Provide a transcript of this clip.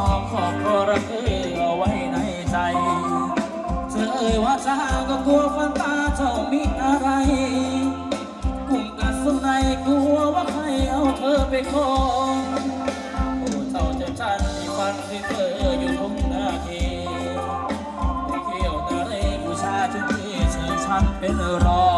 อบของกรเกอเอาไว้ในใจ เธอเอ่ยว่าจะก็กลัวฟันตาเธอมีอะไร กุ้งกัดสุนัยกลัวว่าใครเอาเธอไปคองโอ้เท่าเจ้าชันที่ฟันที่เธออยู่ทุกนาทีเกี่ยวนะเรผู้ชายที่เธอชันเป็นรอง